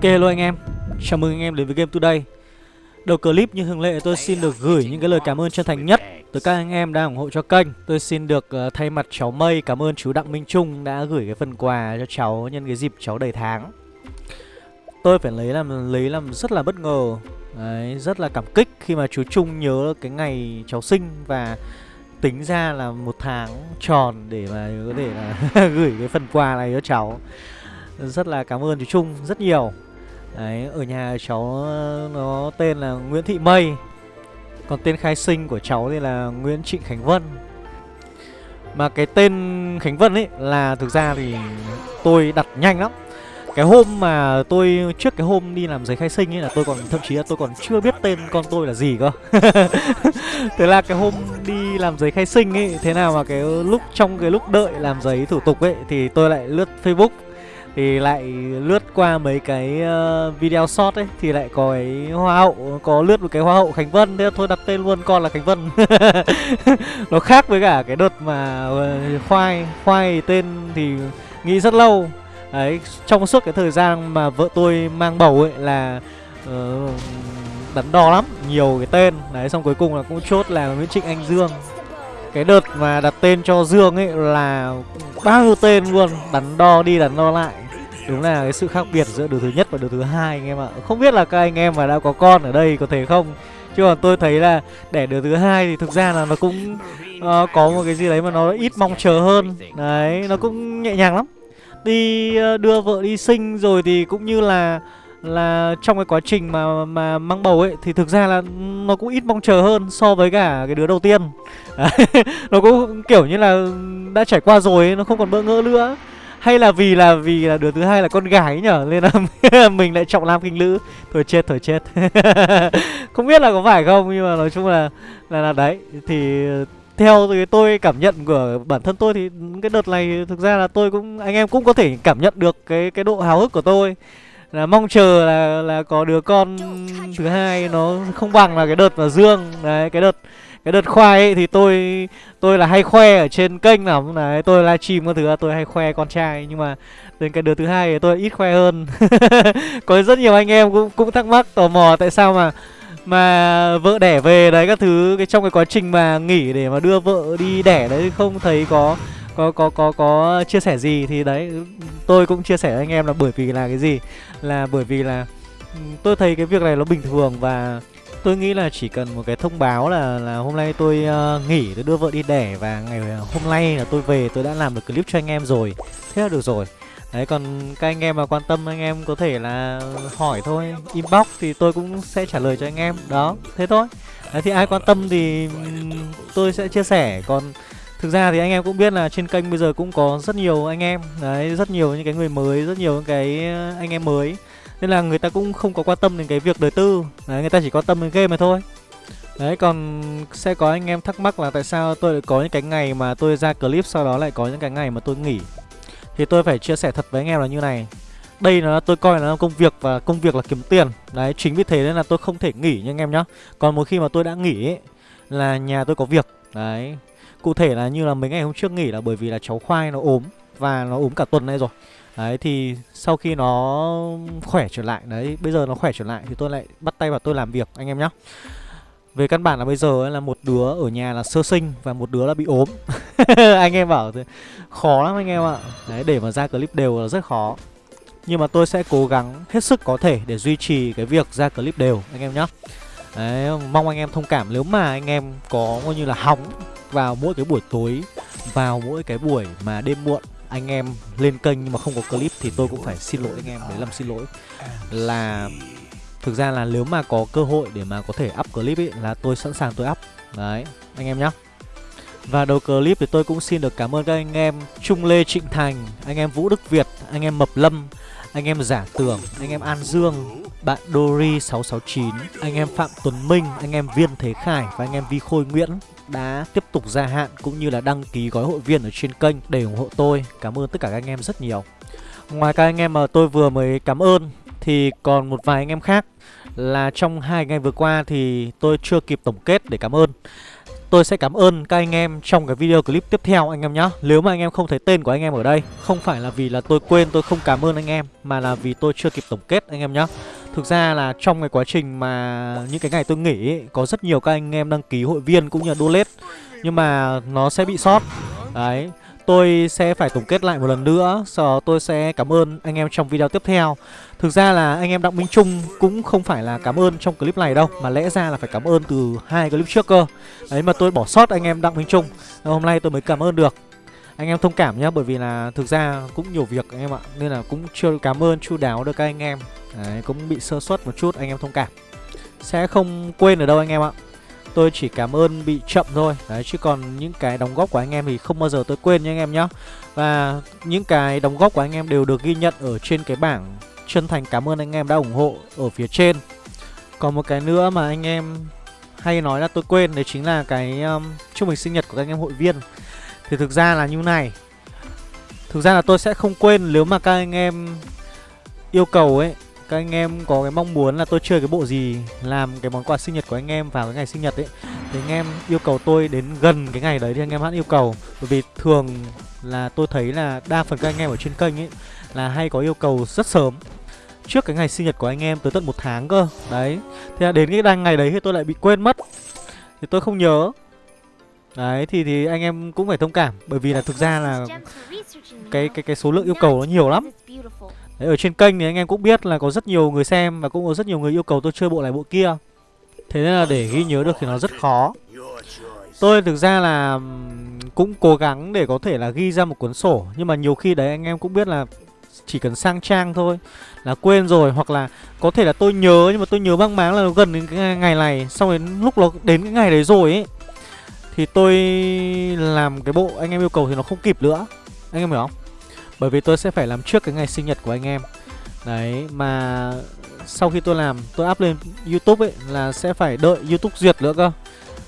Ok hello anh em. Chào mừng anh em đến với Game Today. Đầu clip như thường lệ tôi xin được gửi những cái lời cảm ơn chân thành nhất Tới các anh em đang ủng hộ cho kênh. Tôi xin được uh, thay mặt cháu Mây cảm ơn chú Đặng Minh Trung đã gửi cái phần quà cho cháu nhân cái dịp cháu đầy tháng. Tôi phải lấy làm lấy làm rất là bất ngờ. Đấy, rất là cảm kích khi mà chú Trung nhớ cái ngày cháu sinh và tính ra là một tháng tròn để mà có thể là gửi cái phần quà này cho cháu. Rất là cảm ơn chú Trung rất nhiều. Đấy, ở nhà cháu ờ, nó tên là Nguyễn Thị Mây. Còn tên khai sinh của cháu thì là Nguyễn Trịnh Khánh Vân. Mà cái tên Khánh Vân ấy là thực ra thì tôi đặt nhanh lắm. Cái hôm mà tôi trước cái hôm đi làm giấy khai sinh ấy là tôi còn thậm chí là tôi còn chưa biết tên con tôi là gì cơ. Thế là cái hôm đi làm giấy khai sinh ấy thế nào mà cái lúc trong cái lúc đợi làm giấy thủ tục ấy thì tôi lại lướt facebook thì lại lướt qua mấy cái ờ, video short ấy thì lại có cái hoa hậu có lướt một cái hoa hậu khánh vân. Thế thôi đặt tên luôn con là khánh vân. Nó khác với cả cái đợt mà ờ, khoai khoai tên thì nghĩ rất lâu. Đấy trong suốt cái thời gian mà vợ tôi mang bầu ấy là uh, đắn đo lắm nhiều cái tên. Đấy xong cuối cùng là cũng chốt là nguyễn trịnh anh dương cái đợt mà đặt tên cho Dương ấy là bao nhiêu tên luôn Đắn đo đi đắn đo lại. Đúng là cái sự khác biệt giữa đứa thứ nhất và đứa thứ hai anh em ạ. Không biết là các anh em mà đã có con ở đây có thể không Chứ còn tôi thấy là đẻ đứa thứ hai thì thực ra là nó cũng uh, có một cái gì đấy mà nó ít mong chờ hơn. Đấy, nó cũng nhẹ nhàng lắm. Đi uh, đưa vợ đi sinh rồi thì cũng như là là trong cái quá trình mà mà mang bầu ấy thì thực ra là nó cũng ít mong chờ hơn so với cả cái đứa đầu tiên nó cũng kiểu như là đã trải qua rồi ấy, nó không còn bỡ ngỡ nữa. Hay là vì là vì là đứa thứ hai là con gái nhở nên là mình lại trọng nam kinh nữ. Thôi chết thôi chết. Không biết là có phải không nhưng mà nói chung là là là đấy. Thì theo cái tôi cảm nhận của bản thân tôi thì cái đợt này thực ra là tôi cũng anh em cũng có thể cảm nhận được cái cái độ háo hức của tôi. Là mong chờ là là có đứa con thứ hai nó không bằng là cái đợt mà dương. Đấy cái đợt cái đợt khoai ấy thì tôi tôi là hay khoe ở trên kênh lắm. Đấy, tôi livestream các thứ tôi hay khoe con trai. Nhưng mà đến cái đợt thứ hai thì tôi ít khoe hơn. Có rất nhiều anh em cũng cũng thắc mắc, tò mò tại sao mà mà vợ đẻ về đấy các thứ. Cái trong cái quá trình mà nghỉ để mà đưa vợ đi đẻ đấy không thấy có có có có có chia sẻ gì thì đấy, tôi cũng chia sẻ với anh em là bởi vì là cái gì? Là bởi vì là ừ, tôi thấy cái việc này nó bình thường và tôi nghĩ là chỉ cần một cái thông báo là là hôm nay tôi uh, nghỉ tôi đưa vợ đi đẻ và ngày ờ, hôm nay là tôi về tôi đã làm được clip cho anh em rồi. Thế là được rồi. Đấy còn các anh em mà quan tâm anh em có thể là hỏi thôi inbox thì tôi cũng sẽ trả lời cho anh em. Đó thế thôi. Đấy thì ai quan tâm thì tôi sẽ chia sẻ. Còn Thực ra thì anh em cũng biết là trên kênh bây giờ cũng có rất nhiều anh em. Đấy, rất nhiều những cái người mới, rất nhiều những cái anh em mới. Nên là người ta cũng không có quan tâm đến cái việc đời tư. Đấy, người ta chỉ quan tâm đến game mà thôi. Đấy, còn sẽ có anh em thắc mắc là tại sao tôi lại có những cái ngày mà tôi ra clip Sau đó lại có những cái ngày mà tôi nghỉ? Thì tôi phải chia sẻ thật với anh em là như này. Đây là tôi coi là công việc và công việc là kiếm tiền. Đấy, chính vì thế nên là tôi không thể nghỉ nha anh em nhá. Còn một khi mà tôi đã nghỉ ấy, là nhà tôi có việc. Đấy, Cụ thể là như là mấy ngày hôm trước nghỉ là bởi vì là cháu khoai nó ốm Và nó ốm cả tuần nay rồi. Đấy thì sau khi nó khỏe trở lại Đấy bây giờ nó khỏe trở lại thì tôi lại bắt tay vào tôi làm việc anh em nhé về căn bản là bây giờ là một đứa ở nhà là sơ sinh và một đứa là bị ốm. Anh em bảo thế khó lắm anh em ạ. Đấy để mà ra clip đều là rất khó. Nhưng mà tôi sẽ cố gắng hết sức có thể để duy trì cái việc ra clip đều anh em nhé Đấy, mong anh em thông cảm. Nếu mà anh em có coi như là hóng vào mỗi cái buổi tối vào mỗi cái buổi mà đêm muộn anh em lên kênh nhưng mà không có clip thì tôi cũng phải xin lỗi anh em đấy làm xin lỗi là thực ra là nếu mà có cơ hội để mà có thể up clip ấy là tôi sẵn sàng tôi up đấy anh em nhé và đầu clip thì tôi cũng xin được cảm ơn các anh em Trung Lê Trịnh Thành, anh em Vũ Đức Việt, anh em Mập Lâm, anh em Giả Tưởng, anh em An Dương, bạn Dory669, anh em Phạm Tuấn Minh, anh em Viên Thế Khải và anh em Vi Khôi Nguyễn đã tiếp tục gia hạn cũng như là đăng ký gói hội viên ở trên kênh để ủng hộ tôi. Cảm ơn tất cả các anh em rất nhiều. Ngoài các anh em mà tôi vừa mới cảm ơn, thì còn một vài anh em khác là trong hai ngày vừa qua thì tôi chưa kịp tổng kết để cảm ơn. tôi sẽ cảm ơn các anh em trong cái video clip tiếp theo anh em nhé Nếu mà anh em không thấy tên của anh em ở đây, Không phải là vì là tôi quên, tôi không cảm ơn anh em, Mà là vì tôi chưa kịp tổng kết anh em nhé Thực ra là trong cái quá trình mà những cái ngày tôi nghỉ ấy, Có rất nhiều các anh em đăng ký hội viên cũng như là donate. Nhưng mà nó sẽ bị sót. Đấy tôi sẽ phải tổng kết lại một lần nữa Sau đó tôi sẽ cảm ơn anh em trong video tiếp theo. Thực ra là anh em Đặng Minh Trung cũng không phải là cảm ơn trong clip này đâu Mà lẽ ra là phải cảm ơn từ hai clip trước cơ. Đấy mà tôi bỏ sót anh em Đặng Minh Trung. Hôm nay tôi mới cảm ơn được. Anh em thông cảm nhé Bởi vì là thực ra cũng nhiều việc anh em ạ Nên là cũng chưa cảm ơn chu đáo được các anh em. Đấy cũng bị sơ suất một chút anh em thông cảm. Sẽ không quên ở đâu anh em ạ. Tôi chỉ cảm ơn bị chậm thôi. Đấy chứ còn những cái đóng góp của anh em thì không bao giờ tôi quên nha anh em nhé Và những cái đóng góp của anh em đều được ghi nhận ở trên cái bảng Chân thành cảm ơn anh em đã ủng hộ ở phía trên. Còn một cái nữa mà anh em hay nói là tôi quên Đấy chính là cái um, chúc mừng sinh nhật của các anh em hội viên. Thì thực ra là như này. Thực ra là tôi sẽ không quên nếu mà các anh em yêu cầu ấy, các anh em có cái mong muốn là tôi chơi cái bộ gì, làm cái món quà sinh nhật của anh em vào cái ngày sinh nhật ấy, thì anh em yêu cầu tôi đến gần cái ngày đấy thì anh em hãy yêu cầu. Bởi vì thường là tôi thấy là đa phần các anh em ở trên kênh ấy là hay có yêu cầu rất sớm, trước cái ngày sinh nhật của anh em tới tận một tháng cơ. Đấy, thế là đến cái ngày đấy thì tôi lại bị quên mất. Thì tôi không nhớ đấy thì thì anh em cũng phải thông cảm bởi vì là thực ra là cái cái cái số lượng yêu cầu nó nhiều lắm Đấy, ở trên kênh thì anh em cũng biết là có rất nhiều người xem và cũng có rất nhiều người yêu cầu tôi chơi bộ này bộ kia. Thế nên là để ghi nhớ được thì nó rất khó. Tôi thực ra là cũng cố gắng để có thể là ghi ra một cuốn sổ Nhưng mà nhiều khi đấy anh em cũng biết là chỉ cần sang trang thôi Là quên rồi hoặc là có thể là tôi nhớ nhưng mà tôi nhớ mang máng là nó gần đến cái ngày này Xong đến lúc nó đến cái ngày đấy rồi ấy thì tôi làm cái bộ anh em yêu cầu thì nó không kịp nữa. Anh em hiểu không? Bởi vì tôi sẽ phải làm trước cái ngày sinh nhật của anh em. Đấy mà sau khi tôi làm tôi up lên Youtube ấy là sẽ phải đợi Youtube duyệt nữa cơ.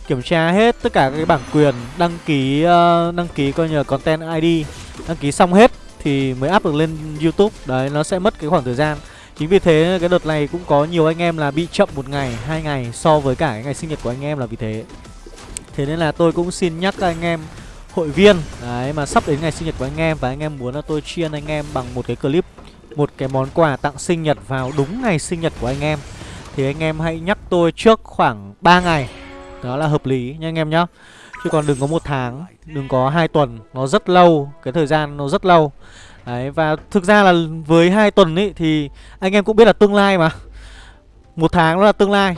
Kiểm tra hết tất cả các bản quyền đăng ký uh, đăng ký coi như content ID Đăng ký xong hết thì mới up được lên Youtube. Đấy nó sẽ mất cái khoảng thời gian. Chính vì thế cái đợt này cũng có nhiều anh em là bị chậm một ngày, hai ngày so với cả cái ngày sinh nhật của anh em là vì thế. Thế nên là tôi cũng xin nhắc các anh em hội viên. Đấy, mà sắp đến ngày sinh nhật của anh em Và anh em muốn là tôi chiên anh em bằng một cái clip, Một cái món quà tặng sinh nhật vào đúng ngày sinh nhật của anh em. Thì anh em hãy nhắc tôi trước khoảng 3 ngày. Đó là hợp lý nha anh em nhá. Chứ còn đừng có một tháng, Đừng có hai tuần, Nó rất lâu, Cái thời gian nó rất lâu. Đấy, và thực ra là với hai tuần ấy Thì anh em cũng biết là tương lai mà. Một tháng nó là tương lai.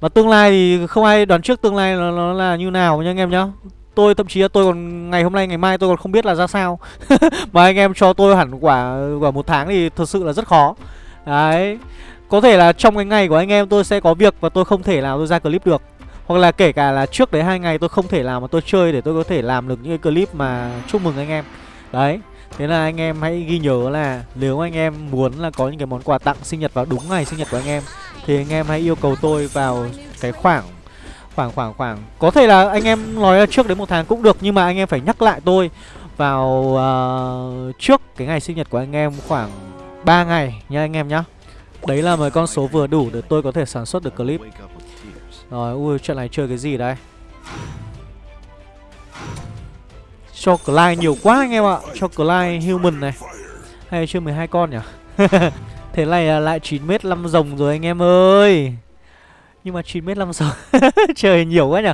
Và tương lai thì không ai đoán trước tương lai nó, nó là như nào nha anh em nhá. Tôi thậm chí là tôi còn ngày hôm nay ngày mai tôi còn không biết là ra sao. Mà anh em cho tôi hẳn quả quả một tháng thì thật sự là rất khó. Đấy. Có thể là trong cái ngày của anh em tôi sẽ có việc và tôi không thể nào tôi ra clip được. Hoặc là kể cả là trước đấy hai ngày tôi không thể làm mà tôi chơi để tôi có thể làm được những cái clip mà chúc mừng anh em. Đấy. Thế là anh em hãy ghi nhớ là nếu anh em muốn là có những cái món quà tặng sinh nhật vào đúng ngày sinh nhật của anh em Thì anh em hãy yêu cầu tôi vào cái khoảng Khoảng khoảng khoảng. Có thể là anh em nói trước đến một tháng cũng được Nhưng mà anh em phải nhắc lại tôi Vào uh, trước cái ngày sinh nhật của anh em khoảng 3 ngày nha anh em nhá. Đấy là một con số vừa đủ để tôi có thể sản xuất được clip. Rồi ui trận này chơi cái gì đây? Cho Clyde nhiều quá anh em ạ. Cho Clyde human này. Hay chưa 12 con nhỉ? Thế này là lại 9m5 rồng rồi anh em ơi. Nhưng mà 9m5 rồng Trời nhiều quá nhỉ.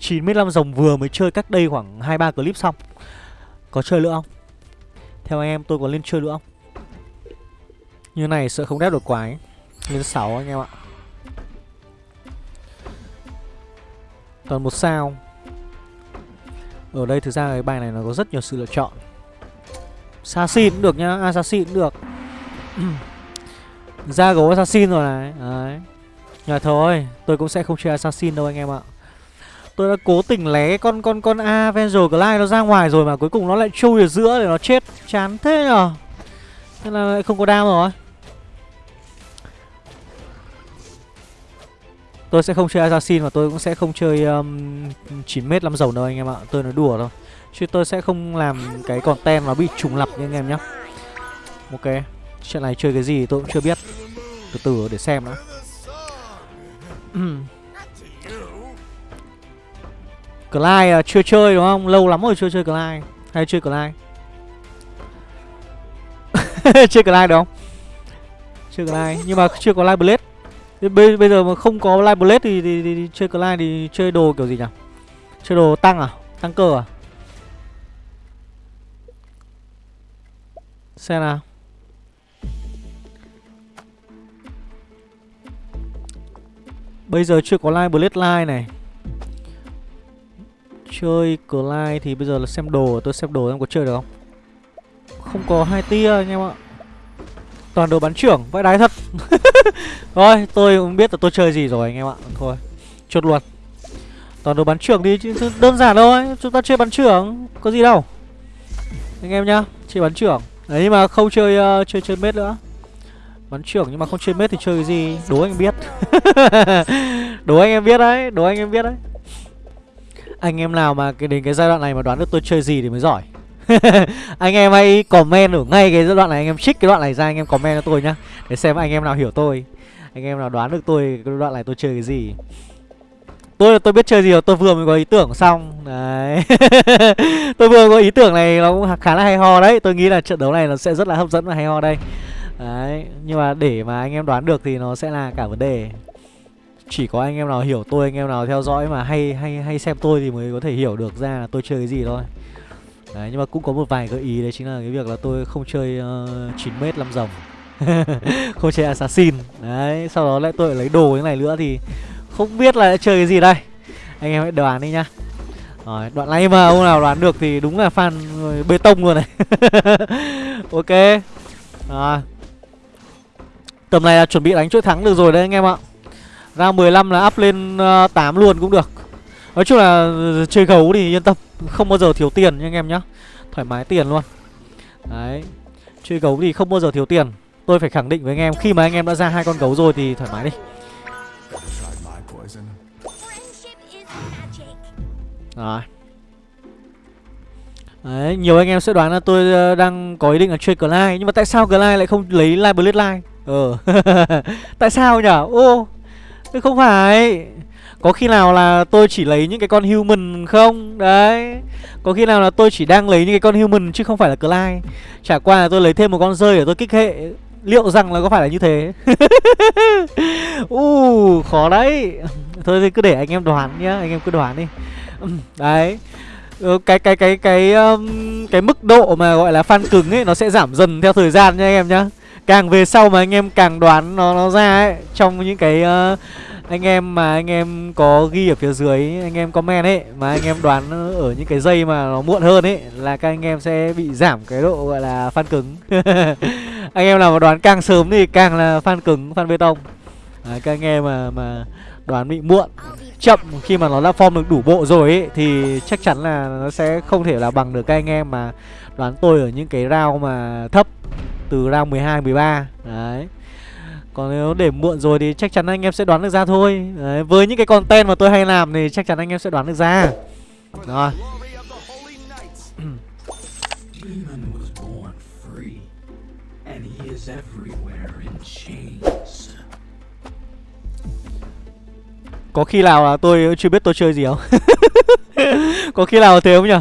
9m5 rồng vừa mới chơi cách đây khoảng 2-3 clip xong. Có chơi nữa không? Theo anh em, tôi có lên chơi nữa không? Như này sợ không đáp được quái. Lên 6 anh em ạ. Toàn một sao. Ở đây thực ra cái bài này nó có rất nhiều sự lựa chọn Assassin cũng được nhá Assassin cũng được Ra gấu Assassin rồi này Đấy Nhờ thôi, tôi cũng sẽ không chơi assassin đâu anh em ạ. Tôi đã cố tình lé con con con Avenger Glide nó ra ngoài rồi mà cuối cùng nó lại chui ở giữa để nó chết. Chán thế nhở. Thế là lại không có đam rồi. Tôi sẽ không chơi assassin và tôi cũng sẽ không chơi um, 9m lắm dầu đâu anh em ạ. Tôi nói đùa thôi. Chứ tôi sẽ không làm cái content nó bị trùng lập như anh em nhá. Ok. chuyện này chơi cái gì tôi cũng chưa biết. Từ từ để xem nữa. Clyde uh, chưa chơi đúng không? Lâu lắm rồi chưa chơi Clyde Hay chơi Clyde Chơi Clyde đúng không? Chưa có like Nhưng mà chưa có like Blade bây, bây giờ mà không có Live Blade thì, thì, thì, thì chơi clan thì chơi đồ kiểu gì nhỉ? Chơi đồ tăng à? Tăng cơ à? Xem nào Bây giờ chưa có Live Blade live này Chơi Clyde thì bây giờ là xem đồ Tôi xem đồ em có chơi được không Không có hai tia anh em ạ Toàn đồ bắn trưởng Vãi đái thật. Thôi tôi cũng biết là tôi chơi gì rồi anh em ạ. Thôi chốt luôn. Toàn đồ bắn trưởng đi chứ đơn giản thôi Chúng ta chơi bắn trưởng Có gì đâu. Anh em nhá Chơi bắn trưởng. Đấy nhưng mà không chơi uh, chơi chơi mết nữa. Bắn trưởng nhưng mà không chơi mết thì chơi cái gì? Đố anh biết. Đố anh em biết đấy Đố anh em biết đấy. Anh em nào mà cái đến cái giai đoạn này mà đoán được tôi chơi gì thì mới giỏi. anh em hãy comment ở ngay cái giai đoạn này, anh em trích cái đoạn này ra, anh em comment cho tôi nhá, để xem anh em nào hiểu tôi, anh em nào đoán được tôi cái đoạn này tôi chơi cái gì. Tôi tôi biết chơi gì rồi, tôi vừa mới có ý tưởng xong. Đấy. Tôi vừa có ý tưởng này nó cũng khá là hay ho đấy, tôi nghĩ là trận đấu này nó sẽ rất là hấp dẫn và hay ho đây. Đấy, nhưng mà để mà anh em đoán được thì nó sẽ là cả vấn đề. Chỉ có anh em nào hiểu tôi, anh em nào theo dõi mà hay hay hay xem tôi thì mới có thể hiểu được ra là tôi chơi cái gì thôi đấy nhưng mà cũng có một vài gợi ý đấy chính là cái việc là tôi không chơi uh, 9 m 5 rồng không chơi assassin. Đấy sau đó lại tôi lại lấy đồ như này nữa thì không biết là chơi cái gì đây. Anh em hãy đoán đi nhá. Rồi đoạn này mà ông nào đoán được thì đúng là fan bê tông luôn này. Ok. Rồi. Tầm này là chuẩn bị đánh chuỗi thắng được rồi đấy anh em ạ. Ra 15 là up lên ờ, uh, 8 luôn cũng được nói chung là ừ, chơi gấu thì yên tâm không bao giờ thiếu tiền nha anh em nhá. Thoải mái tiền luôn. Đấy chơi gấu thì không bao giờ thiếu tiền. Tôi phải khẳng định với anh em khi mà anh em đã ra hai con gấu rồi thì thoải mái đi. Rồi. Đấy, nhiều anh em sẽ đoán là tôi ờ, đang có ý định là chơi Clyde Nhưng mà tại sao Clyde lại không lấy Live Blade Line Ờ. Tại sao nhỉ? Ô Không phải. Có khi nào là tôi chỉ lấy những cái con human không? Đấy. Có khi nào là tôi chỉ đang lấy những cái con human chứ không phải là Clyde? Chả qua là tôi lấy thêm một con rơi để tôi kích hệ. Liệu rằng là có phải là như thế? Uh, khó đấy. Thôi thì cứ để anh em đoán nhá Anh em cứ đoán đi. Đấy. Ờ, cái cái cái cái um, cái mức độ mà gọi là fan cứng ấy nó sẽ giảm dần theo thời gian nha anh em nhá. Càng về sau mà anh em càng đoán nó nó ra ấy trong những cái uh, anh em mà anh em có ghi ở phía dưới anh em comment ấy mà anh em đoán ở những cái dây mà nó muộn hơn ấy là các anh em sẽ bị giảm cái độ gọi là fan cứng. Anh em nào mà đoán càng sớm thì càng là fan cứng fan bê tông. À, các anh em mà mà đoán bị muộn chậm khi mà nó đã form được đủ bộ rồi ấy thì chắc chắn là nó sẽ không thể là bằng được các anh em mà đoán tôi ở những cái round mà thấp từ round 12 13 đấy còn nếu để muộn rồi thì chắc chắn anh em sẽ đoán được ra thôi Đấy, Với những cái content mà tôi hay làm thì chắc chắn anh em sẽ đoán được ra Rồi Có khi nào là tôi chưa biết tôi chơi gì không? Có khi nào thế không nhỉ?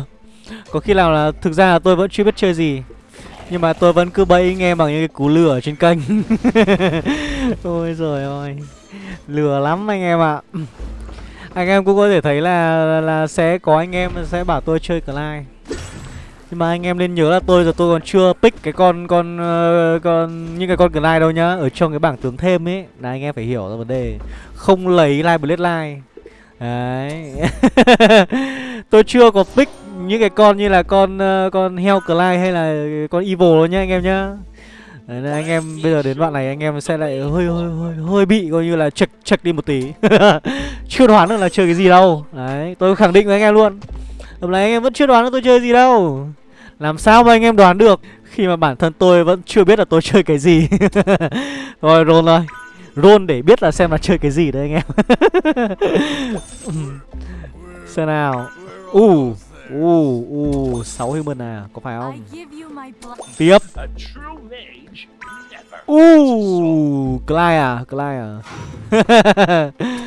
Có khi nào là thực ra là tôi vẫn chưa biết chơi gì nhưng mà tôi vẫn cứ bẫy nghe bằng những cái cú lừa trên kênh. Ôi rồi ơi. Lừa lắm anh em ạ. À. Anh em cũng có thể thấy là là sẽ có anh em sẽ bảo tôi chơi Clive nhưng mà anh em nên nhớ là tôi giờ tôi còn chưa pick cái con con uh, con những cái con Clyde đâu nhá. Ở trong cái bảng tướng thêm ấy. Là anh em phải hiểu ra vấn đề. Không lấy Live Blade Line. Đấy. Tôi chưa có pick những cái con như là con ờ, con heo Clyde hay là con Evil luôn nhá anh em nhá. Đấy, nên anh em bây giờ đến đoạn này anh em sẽ lại hơi hơi hơi hơi bị coi như là chật chật đi một tí. chưa đoán được là chơi cái gì đâu. Đấy, tôi khẳng định với anh em luôn. Hôm nay anh em vẫn chưa đoán được tôi chơi gì đâu. Làm sao mà anh em đoán được khi mà bản thân tôi vẫn chưa biết là tôi chơi cái gì. Rồi rôn rồi rôn để biết là xem là chơi cái gì đấy anh em. xem nào. Uh u u sáu human à có phải không? Tiếp. U Clyde à Clyde à.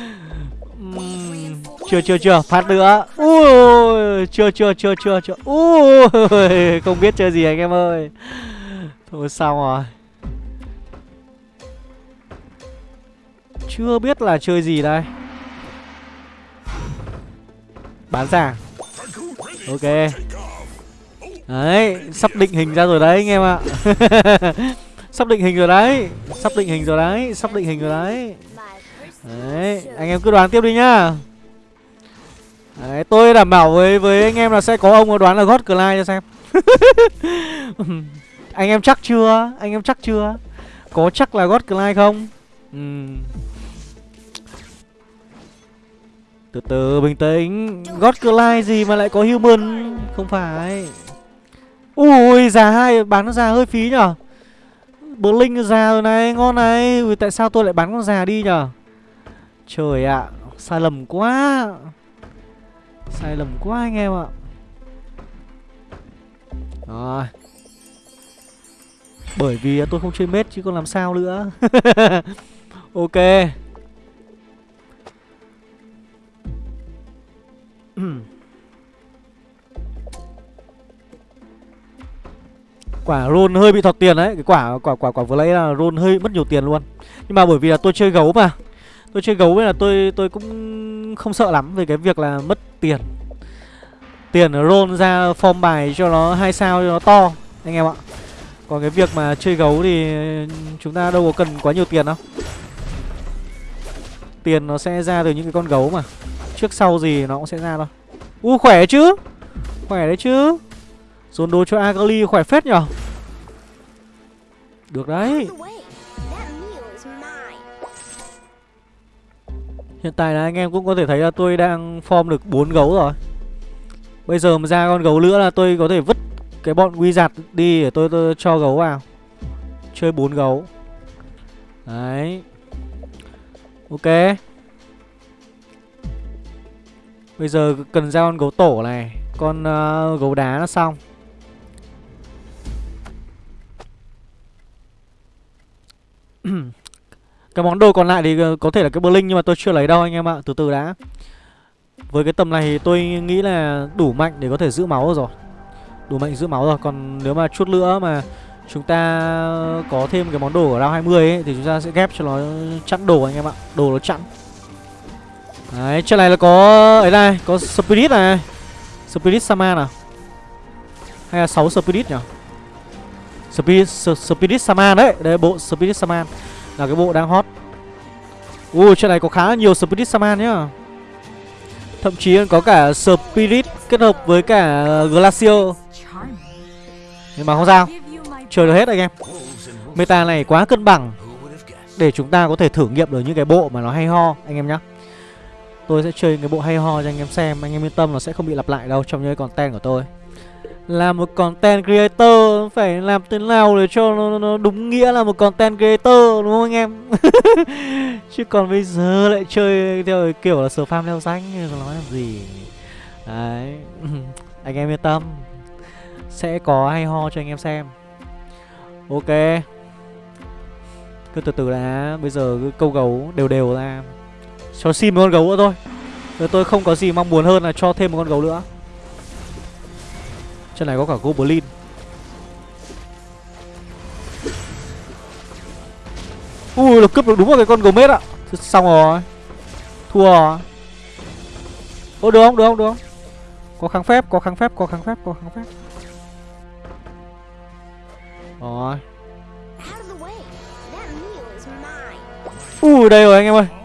Chưa chưa chưa phát nữa. Ui chưa chưa chưa chưa chưa. Ui không biết chơi gì anh em ơi. Thôi xong rồi. Chưa biết là chơi gì đây. Bán ra ok. Đấy, sắp định hình ra rồi đấy, anh em ạ. Sắp định hình rồi đấy, sắp định hình rồi đấy, sắp định hình rồi đấy. Đấy, anh em cứ đoán tiếp đi nhá. Đấy, tôi đảm bảo với với anh em là sẽ có ông đoán là god clyde cho xem. Anh em chắc chưa? Anh em chắc chưa? Có chắc là god clyde không? Uhm từ từ, bình tĩnh. God clyde gì mà lại có human? Không phải. Ui già hai bán nó già hơi phí nhở? Blink linh già rồi này, ngon này. Ui, tại sao tôi lại bán con già đi nhở? Trời ạ, sai lầm quá. Sai lầm quá anh em ạ. Rồi. Bởi vì tôi không chơi mết chứ còn làm sao nữa. Ok. quả roll hơi bị thọt tiền đấy, cái quả quả quả quả vừa lấy là roll hơi mất nhiều tiền luôn. Nhưng mà bởi vì là tôi chơi gấu mà, tôi chơi gấu nên là tôi tôi cũng không sợ lắm về cái việc là mất tiền. Tiền roll ra form bài cho nó hai sao, cho nó to, anh em ạ. Còn cái việc mà chơi gấu thì chúng ta đâu có cần quá nhiều tiền đâu. Tiền nó sẽ ra từ những cái con gấu mà trước sau gì nó cũng sẽ ra thôi. U khỏe chứ? Khỏe đấy chứ. Dồn đồ cho agali khỏe phết nhở? Được đấy. Hiện tại là anh em cũng có thể thấy là tôi đang form được bốn gấu rồi. Bây giờ mà ra con gấu nữa là tôi có thể vứt cái bọn quy giặt đi để tôi, tôi cho gấu vào. Chơi bốn gấu. Đấy. Ok. Bây giờ cần ra con gấu tổ này Con uh, gấu đá nó xong. Cái món đồ còn lại thì ờ, có thể là cái Blink nhưng mà tôi chưa lấy đâu anh em ạ Từ từ đã. Với cái tầm này thì tôi nghĩ là đủ mạnh để có thể giữ máu rồi. Đủ mạnh giữ máu rồi Còn nếu mà chút nữa mà chúng ta có thêm cái món đồ ở round 20 ấy Thì chúng ta sẽ ghép cho nó chặn đồ anh em ạ Đồ nó chặn Đấy, trận này là có ấy này, có Spirit này. Spirit Saman à? Hay là 6 Spirit nhỉ? Spirit, Spirit Saman đấy. Đây bộ Spirit Saman Là cái bộ đang hot. Ui trận này có khá nhiều Spirit Saman nhá. Thậm chí có cả Spirit kết hợp với cả Glacier Nhưng mà không sao. Chơi được hết anh em. Meta này quá cân bằng Để chúng ta có thể thử nghiệm được những cái bộ mà nó hay ho Anh em nhá. Tôi sẽ chơi cái bộ hay ho cho anh em xem Anh em yên tâm là sẽ không bị lặp lại đâu trong những content của tôi. Là một content creator Phải làm thế nào để cho nó, nó đúng nghĩa là một content creator Đúng không anh em? Chứ còn bây giờ lại chơi theo kiểu là sờ farm leo danh Nói làm gì. Đấy Anh em yên tâm. Sẽ có hay ho cho anh em xem. Ok. Cứ từ từ đã Bây giờ cứ câu gấu đều đều ra cho xin một con gấu nữa thôi. Rồi tôi không có gì mong muốn hơn là cho thêm một con gấu nữa. Trên này có cả Goblin. Ui nó cướp được đúng một cái con gấu mết ạ Xong rồi. Thua rồi. Ô được không? Được không? Được không? Có kháng phép có kháng phép có kháng phép có kháng phép. Rồi. Ui đây rồi anh em ơi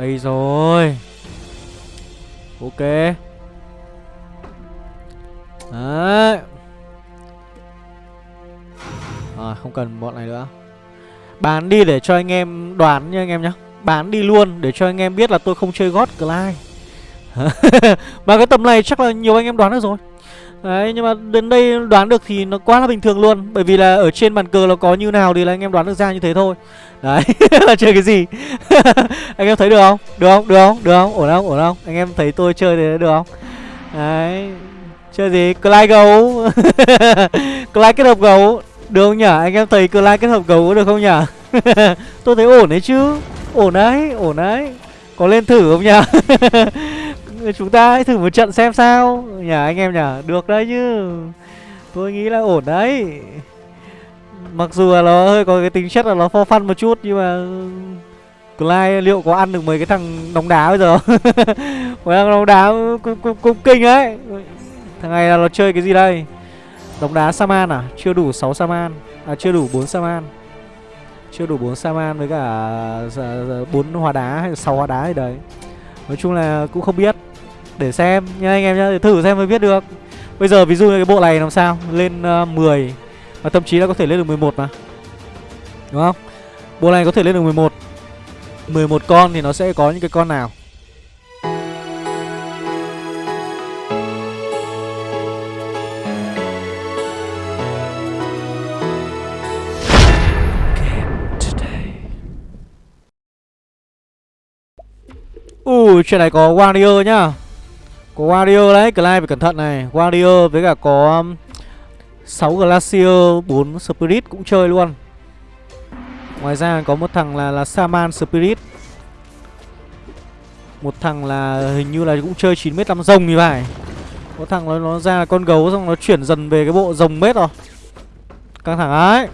đây rồi. Ok. Đấy. À không cần bọn này nữa. Bán đi để cho anh em đoán nha anh em nhá. Bán đi luôn để cho anh em biết là tôi không chơi God Clyde Mà cái tầm này chắc là nhiều anh em đoán được rồi. Đấy, nhưng mà đến đây đoán được thì nó quá là bình thường luôn. Bởi vì là ở trên bàn cờ nó có như nào thì là anh em đoán được ra như thế thôi. Đấy, là chơi cái gì? Anh em thấy được không? Được không? Được không? Được không? Ổn không? Ổn không? Anh em thấy tôi chơi thế được không? Đấy, Chơi gì? Clyde gấu. Clyde kết hợp gấu. Được không nhỉ? Anh em thấy Clyde kết hợp gấu có được không nhỉ? Tôi thấy ổn đấy chứ. Ổn đấy ổn đấy. Có lên thử không nhỉ? Chúng ta hãy thử một trận xem sao. Nhà anh em nhả Được đấy chứ. Tôi nghĩ là ổn đấy. Mặc dù là nó hơi có cái tính chất là nó for fun một chút Nhưng mà ừ, Clyde liệu có ăn được mấy cái thằng đóng đá bây giờ Mấy thằng đóng đá cũng, cũng, cũng kinh ấy Thằng này là nó chơi cái gì đây? Đóng đá Saman à? Chưa đủ 6 Saman. À chưa đủ 4 Saman. Chưa đủ 4 Saman với cả à, 4 hóa đá hay 6 hóa đá gì đấy. Nói chung là cũng không biết. Để xem. Nha anh em nhá Để thử xem mới biết được. Bây giờ ví dụ như cái bộ này làm sao? Lên uh, 10 Và thậm chí là có thể lên được 11 mà. Đúng không? Bộ này có thể lên được 11 11 con thì nó sẽ có những cái con nào? Ui, chuyện này có Warrior nhá. Có Warrior đấy, Clive phải cẩn thận này. Warrior với cả có 6 Glacier, 4 Spirit cũng chơi luôn. Ngoài ra có một thằng là là Saman Spirit. Một thằng là hình như là cũng chơi 9m5 rồng như vậy Có thằng nó, nó ra là con gấu xong nó chuyển dần về cái bộ rồng mết rồi. Căng thẳng ấy.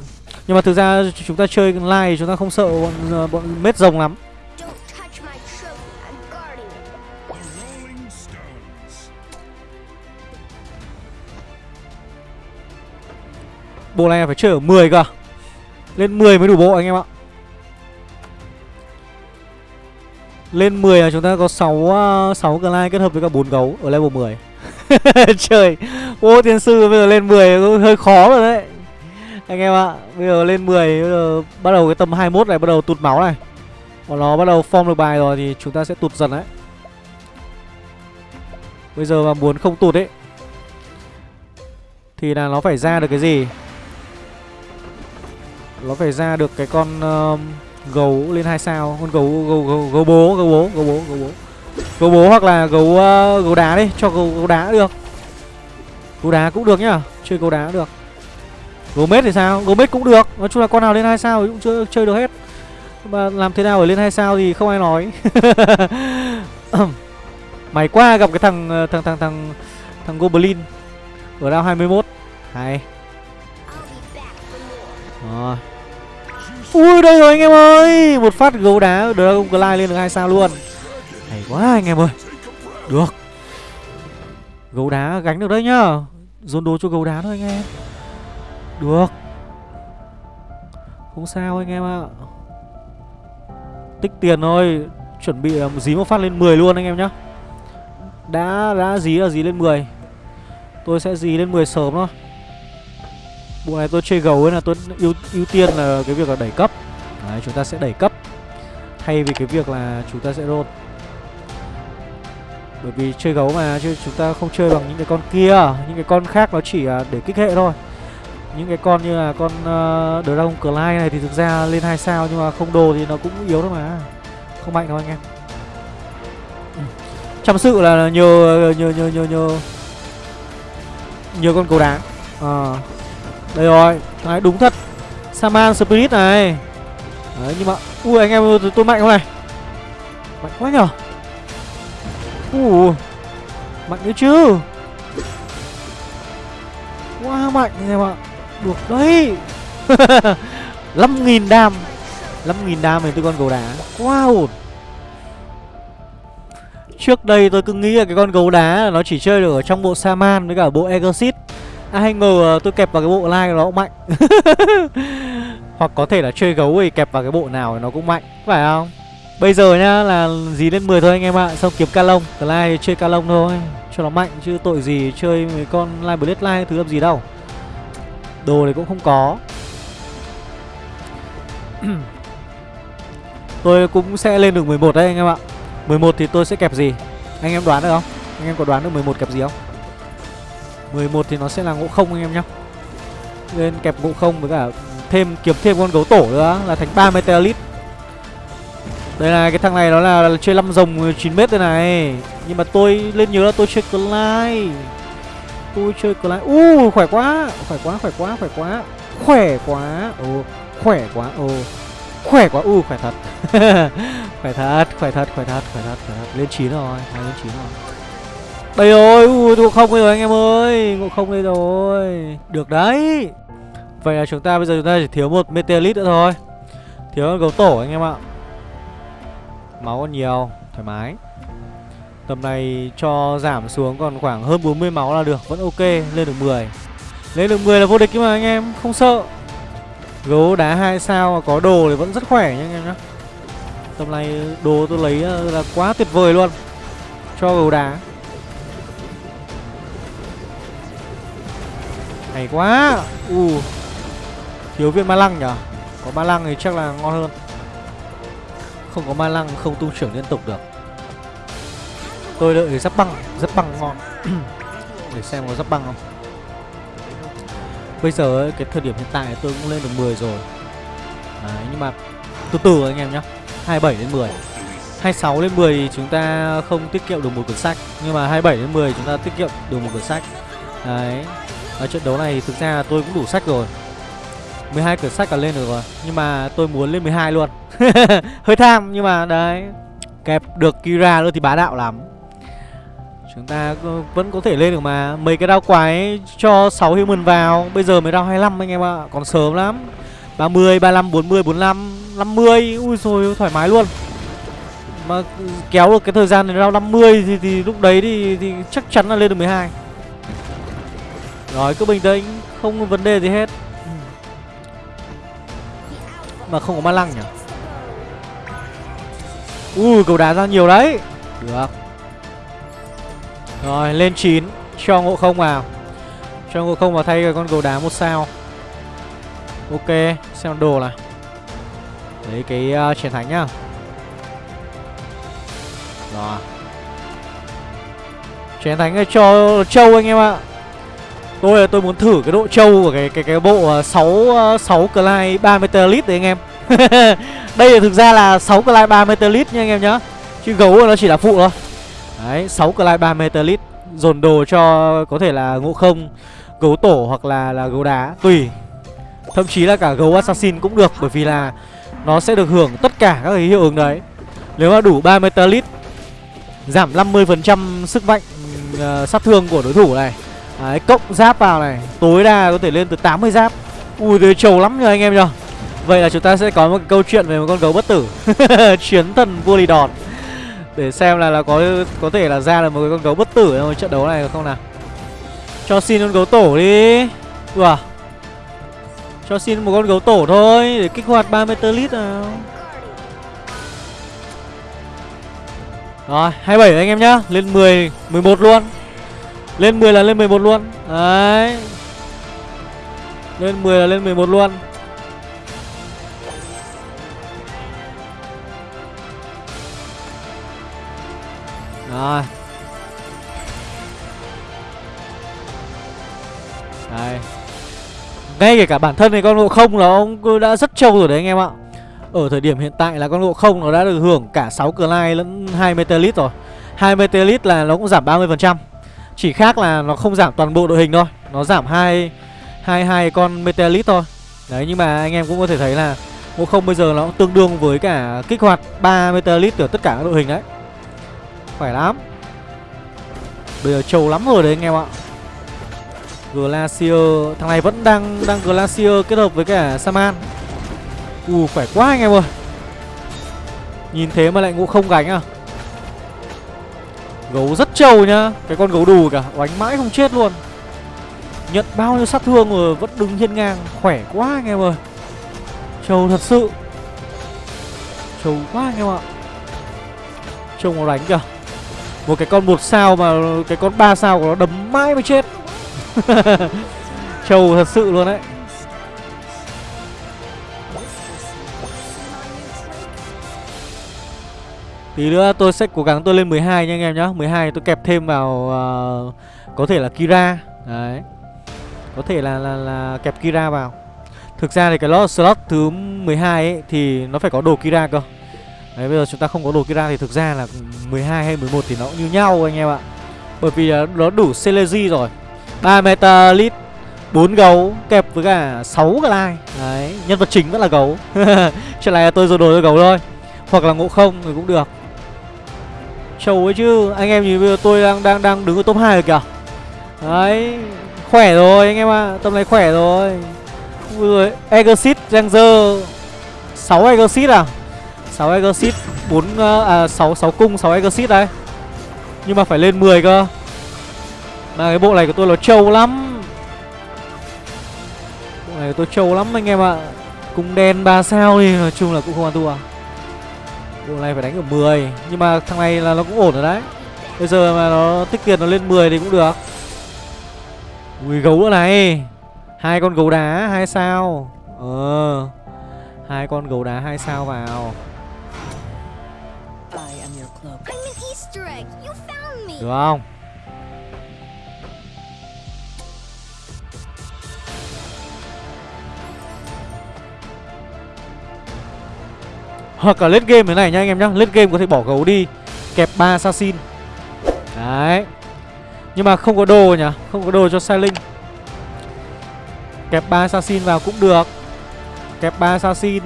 Nhưng mà thực ra chúng ta chơi live chúng ta không sợ bọn, ờ, bọn mết rồng lắm. Bộ này phải chơi ở 10 cơ. Lên 10 mới đủ bộ anh em ạ. Lên 10 là chúng ta có 6 6 glide kết hợp với cả 4 gấu ở level 10 Trời, Ô tiền sư bây giờ lên 10 hơi khó rồi đấy. Anh em ạ, Bây giờ lên 10 bây giờ bắt đầu cái tầm 21 này bắt đầu tụt máu này. Còn nó bắt đầu form được bài rồi thì chúng ta sẽ tụt dần đấy. Bây giờ mà muốn không tụt ấy, Thì là nó phải ra được cái gì? Nó phải ra được cái con uh, gấu lên hai sao con gấu gấu gấu, gấu bố gấu bố gấu bố gấu bố. Gấu bố hoặc là gấu uh, gấu đá đi cho gấu, gấu đá được. Gấu đá cũng được nhá chơi gấu đá được. Gấu mết thì sao? Gấu mết cũng được nói chung là con nào lên hai sao thì cũng chưa chơi được hết. Mà làm thế nào để lên hai sao thì không ai nói. Mày qua gặp cái thằng ờ, thằng thằng thằng thằng goblin. Ở đao 21 hay. Ui, đây rồi anh em ơi. Một phát gấu đá Dragon Glide lên được hai sao luôn. Hay quá anh em ơi. Được. Gấu đá gánh được đấy nhá. Dồn đồ cho gấu đá thôi anh em. Được. Không sao anh em ạ. Tích tiền thôi. Chuẩn bị à, dí một phát lên 10 luôn anh em nhá. Đã đã dí là dí lên 10 Tôi sẽ dí lên 10 sớm thôi. Bộ này tôi chơi gấu ấy là tôi ưu, ưu tiên là cái việc là đẩy cấp. Đấy, chúng ta sẽ đẩy cấp. Thay vì cái việc là chúng ta sẽ roll. Bởi vì chơi gấu mà chứ chúng ta không chơi bằng những cái con kia. Những cái con khác nó chỉ để kích hệ thôi. Những cái con như là con uh, Dragon Clay này thì thực ra lên 2 sao Nhưng mà không đồ thì nó cũng yếu thôi mà. Không mạnh đâu anh em. Ừ. Chăm sự là nhờ nhờ nhờ nhờ nhờ nhờ con cầu đá. À, đây rồi Đấy đúng thật. Saman Spirit này. Đấy nhưng mà Ui anh em tôi, tôi mạnh không này? Mạnh quá nhở? Ui Mạnh đấy chứ. Quá mạnh anh em ạ. Được đấy. 5.000 đam. 5.000 đam thì tôi con gấu đá. Quá ổn. Trước đây tôi cứ nghĩ là cái con gấu đá Nó chỉ chơi được ở trong bộ Saman với cả bộ Exit ai hay ngờ ờ, tôi kẹp vào cái bộ like nó cũng mạnh. Hoặc có thể là chơi gấu thì kẹp vào cái bộ nào thì nó cũng mạnh Phải không? Bây giờ nhá, là gì lên 10 thôi anh em ạ, Xong kiếm ca lông lai chơi ca lông thôi, Cho nó mạnh, chứ tội gì chơi mấy con lai Blade lai thứ làm gì đâu. Đồ này cũng không có. Tôi cũng sẽ lên được 11 đấy anh em ạ. 11 thì tôi sẽ kẹp gì? Anh em đoán được không? Anh em có đoán được 11 kẹp gì không? 11 thì nó sẽ là ngộ không anh em nhá. Lên kẹp ngộ không với cả thêm kiếm thêm con gấu tổ nữa là thành 3 meteorit Đây là cái thằng này nó là, là chơi 5 rồng 9m đây này. Nhưng mà tôi lên nhớ là tôi chơi Clyde. Tôi chơi Clyde. U Uh khỏe quá. Khỏe quá khỏe quá khỏe quá. Khỏe quá. Ồ oh, khỏe quá Ồ. Oh. khỏe quá U uh, khỏe thật. Khỏe thật, khỏe thật, khỏe thật, khỏe thật, khỏe thật. Lên 9 rồi, hai lên 9 rồi. Đây rồi, ui, ngộ không đây rồi anh em ơi Ngộ không đây rồi. Được đấy. Vậy là chúng ta bây giờ chúng ta chỉ thiếu một Meteorite nữa thôi. Thiếu con gấu tổ anh em ạ. Máu còn nhiều Thoải mái. Tầm này cho giảm xuống còn khoảng hơn 40 máu là được Vẫn ok, lên được 10 Lên được 10 là vô địch mà anh em, không sợ. Gấu đá hai sao mà có đồ thì vẫn rất khỏe nha anh em nhá. Tầm này đồ tôi lấy ờ, là quá tuyệt vời luôn. Cho gấu đá. Hay quá. U. Thiếu viên ma lăng nhở? Có ma lăng thì chắc là ngon hơn. Không có ma lăng không tung trưởng liên tục được. Tôi đợi giáp băng Giáp băng ngon. Để xem có giáp băng không. Bây giờ cái thời điểm hiện tại tôi cũng lên được 10 rồi. Đấy, nhưng mà Từ từ anh em nhá. 27 đến 10 26 đến 10 thì chúng ta không tiết kiệm được một cuốn sách. Nhưng mà 27 đến 10 chúng ta tiết kiệm được một cuốn sách. Đấy. Ở trận đấu này thực ra tôi cũng đủ sách rồi. 12 cửa sách là lên được rồi Nhưng mà tôi muốn lên 12 luôn. Hơi tham nhưng mà đấy Kẹp được Kira nữa thì bá đạo lắm. Chúng ta vẫn có thể lên được mà. Mấy cái đao quái cho 6 human vào Bây giờ mới đao 25 anh em ạ Còn sớm lắm. 30, 35, 40, 45, 50 Ui rồi thoải mái luôn. Mà ừ, kéo được cái thời gian đến đao 50 thì, thì lúc đấy thì, thì chắc chắn là lên được 12 rồi cứ bình tĩnh Không có vấn đề gì hết. Mà không có ma lăng nhỉ? Ui cầu đá ra nhiều đấy. Được. Rồi lên 9 Cho ngộ không vào. Cho ngộ không vào thay con cầu đá một sao. Ok Xem đồ này Lấy cái uh, chiến thánh nhá. Rồi. Chiến thánh cho châu anh em ạ. Tôi tôi muốn thử cái độ trâu của cái cái cái bộ à, 6 6 à, Clyde 3 Meteorite đấy anh em. Đây là thực ra là 6 Clyde 3 Meteorite nha anh em nhá. Chứ gấu nó chỉ là phụ thôi. Đấy, 6 Clyde 3 Meteorite dồn đồ cho có thể là ngộ không, gấu tổ hoặc là là gấu đá tùy. Thậm chí là cả gấu assassin cũng được bởi vì là nó sẽ được hưởng tất cả các cái hiệu ứng đấy. Nếu mà đủ 3 Meteorite giảm 50% sức mạnh uh, sát thương của đối thủ này Đấy, cộng giáp vào này. Tối đa có thể lên từ 80 giáp. Ui, thế trầu lắm nhờ anh em nhờ. Vậy là chúng ta sẽ có một câu chuyện về một con gấu bất tử. Chiến thần vua lì đòn Để xem là là có có thể là ra là một con gấu bất tử trong trận đấu này không nào? Cho xin con gấu tổ đi. Ủa? Cho xin một con gấu tổ thôi Để kích hoạt 3 meter lít nào. Rồi 27 anh em nhá. Lên 10 11 luôn lên 10 là lên 11 luôn. Đấy. Lên 10 là lên 11 luôn. Rồi. Đây. Ngay kể cả bản thân này con ngộ không là ông đã rất trâu rồi đấy anh em ạ. Ở thời điểm hiện tại là con ngộ không nó đã được hưởng cả 6 cửa lai lẫn 2 metalit rồi. 2 metalit là nó cũng giảm 30% chỉ khác là nó không giảm toàn bộ đội hình thôi, Nó giảm hai hai hai con Meteorite thôi. Đấy, nhưng mà anh em cũng có thể thấy là Ngộ không bây giờ nó cũng tương đương với cả kích hoạt 3 Meteorite ở tất cả các đội hình đấy. Khỏe lắm. Bây giờ trâu lắm rồi đấy anh em ạ. Glacier, Thằng này vẫn đang đang Glacier kết hợp với cả Saman. Ù khỏe quá anh em ơi. Nhìn thế mà lại ngộ không gánh à? Gấu rất trâu nhá. Cái con gấu đù cả Đánh mãi không chết luôn. Nhận bao nhiêu sát thương rồi Vẫn đứng hiên ngang, Khỏe quá anh em ơi. Trâu thật sự. Trâu quá anh em ạ. Trông nó đánh kìa. Một cái con một sao mà Cái con ba sao của nó đấm mãi mới chết. Trâu thật sự luôn đấy. Tí nữa tôi sẽ cố gắng tôi lên 12 nha anh em nhá. 12 tôi kẹp thêm vào uh, Có thể là Kira. Đấy. Có thể là, là, là kẹp Kira vào. Thực ra thì cái lot slot thứ 12 ấy Thì nó phải có đồ Kira cơ. Đấy bây giờ chúng ta không có đồ Kira thì thực ra là 12 hay 11 thì nó cũng như nhau anh em ạ. Bởi vì nó đủ Celeji rồi. 3 Metalit 4 gấu kẹp với cả 6 cái lai. Đấy Nhân vật chính vẫn là gấu. Chuyện này là tôi rồi đồ cho gấu thôi. Hoặc là ngộ không thì cũng được. Trâu ấy chứ. Anh em nhìn bây giờ tôi đang đang đang đứng ở top 2 rồi kìa. Đấy, Khỏe rồi anh em ạ. À. Tầm này khỏe rồi. Rồi Exit Ranger. 6 Exit à? 6 Exit 4 à, à 6 6 cung 6 Exit đấy Nhưng mà phải lên 10 cơ. Mà cái bộ này của tôi nó trâu lắm. Bộ này của tôi trâu lắm anh em ạ. À. Cung đen 3 sao thì nói chung là cũng không ăn thua. Bộ này phải đánh ở 10 Nhưng mà thằng này là nó cũng ổn rồi đấy. Bây giờ mà nó tích tiền nó lên 10 thì cũng được. Ui gấu nữa này. Hai con gấu đá hai sao. Ờ hai con gấu đá hai sao vào. Được không Hoặc là lên game thế này nha anh em nhá. Lên game có thể bỏ gấu đi, Kẹp 3 assassin. Đấy. Nhưng mà không có đồ nhỉ? Không có đồ cho sai linh Kẹp 3 assassin vào cũng được. Kẹp 3 assassin.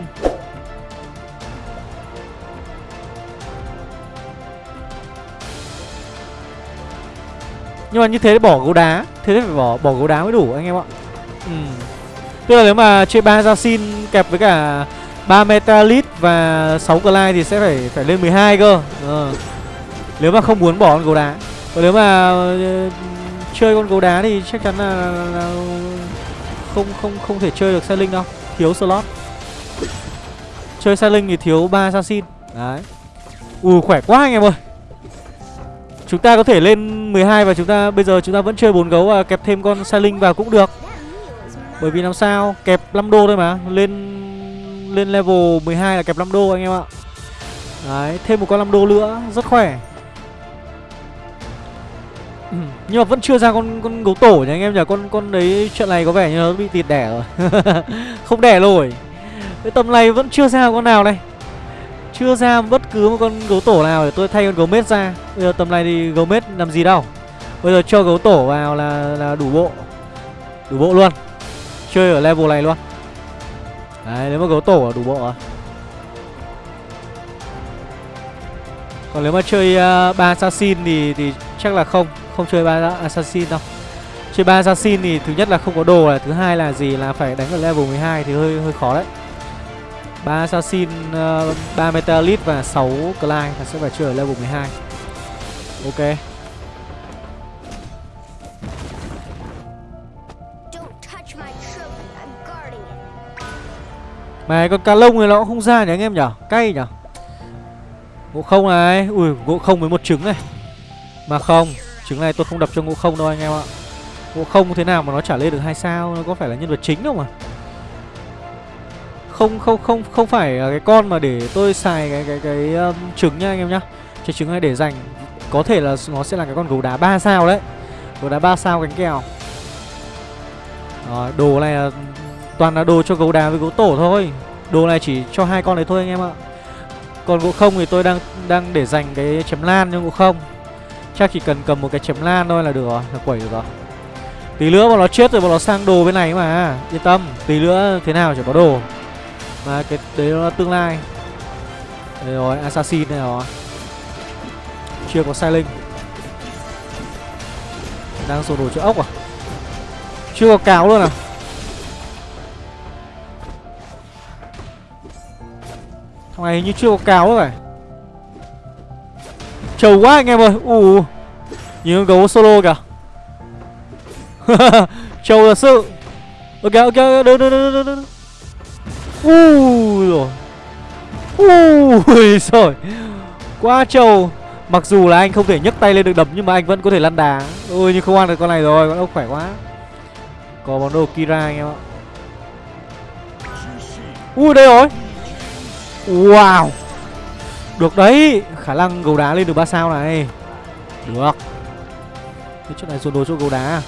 Nhưng mà như thế bỏ gấu đá. Thế phải bỏ bỏ gấu đá mới đủ anh em ạ. Ừ. Tức là nếu mà chơi 3 assassin kẹp với cả 3 Metalit và 6 Clyde thì sẽ phải phải lên 12 cơ. Ờ. Nếu mà không muốn bỏ con gấu đá. Còn nếu mà uh, chơi con gấu đá thì chắc chắn là, là, là không không không thể chơi được xe linh đâu. Thiếu slot. Chơi xe linh thì thiếu 3 assassin. Đấy. Ui khỏe quá anh em ơi. Chúng ta có thể lên 12 và chúng ta bây giờ chúng ta vẫn chơi bốn gấu và kẹp thêm con xe linh vào cũng được. Bởi vì làm sao? Kẹp 5 đô thôi mà. Lên lên level 12 là kẹp 5 đô anh em ạ. Đấy, thêm một con 5 đô nữa, rất khỏe. Ừ, Nhưng mà vẫn chưa ra con con gấu tổ nha anh em nhỉ? Con con đấy chuyện này có vẻ như nó bị tịt đẻ rồi. Không đẻ rồi, Cái tầm này vẫn chưa ra con nào này Chưa ra bất cứ một con gấu tổ nào để tôi thay con gấu mết ra. Bây giờ tầm này thì gấu mết làm gì đâu. Bây giờ cho gấu tổ vào là, là đủ bộ. Đủ bộ luôn. Chơi ở level này luôn. Đấy nếu mà gấu tổ là đủ bộ à Còn nếu mà chơi à, uh, 3 assassin thì thì chắc là không Không chơi 3 assassin đâu. Chơi 3 assassin thì thứ nhất là không có đồ này Thứ hai là gì là phải đánh ở level 12 thì hơi hơi khó đấy. 3 assassin, ờ, uh, 3 metalit và 6 Clyde là sẽ phải chơi ở level 12 Ok. Mà con cá lông này nó cũng không ra nhỉ anh em nhỉ? Cay nhỉ? Ngộ không này. Ui ngộ không với một trứng này. Mà không Trứng này tôi không đập cho ngộ không đâu anh em ạ. Ngộ không thế nào mà nó trả lên được hai sao? Nó có phải là nhân vật chính đâu mà Không không không không phải cái con mà để tôi xài cái cái cái um, trứng nha anh em nhá. Cái trứng này để dành Có thể là nó sẽ là cái con gấu đá 3 sao đấy. Gấu đá 3 sao cánh kèo. Rồi đồ này là Toàn là đồ cho gấu đá với gấu tổ thôi. Đồ này chỉ cho hai con đấy thôi anh em ạ. Còn gỗ không thì tôi đang đang để dành cái chém lan cho gỗ không. Chắc chỉ cần cầm một cái chém lan thôi là được rồi, Là quẩy được rồi. Tí nữa bọn nó chết rồi bọn nó sang đồ bên này mà. Yên tâm, Tí nữa thế nào chỉ có đồ. Mà cái đấy nó tương lai. Đây rồi, Assassin này rồi. Chưa có sai linh. Đang sổ đồ cho ốc à? Chưa có cáo luôn à? Thằng này như chưa có cáo rồi Trầu quá anh em ơi. Ù Nhìn con gấu solo kìa. Trầu thật sự. Ok ok được được được được được Ui rồi. Ui rồi Quá trầu. Mặc dù là anh không thể nhấc tay lên được đấm, Nhưng mà anh vẫn có thể lăn đá. Ôi nhưng không ăn được con này rồi, Con ốc khỏe quá. Có món đồ Kira anh em ạ. Ui đây rồi. Wow. Được đấy, Khả năng gấu đá lên được 3 sao này. Được. Thế chỗ này dồn đồ cho gấu đá.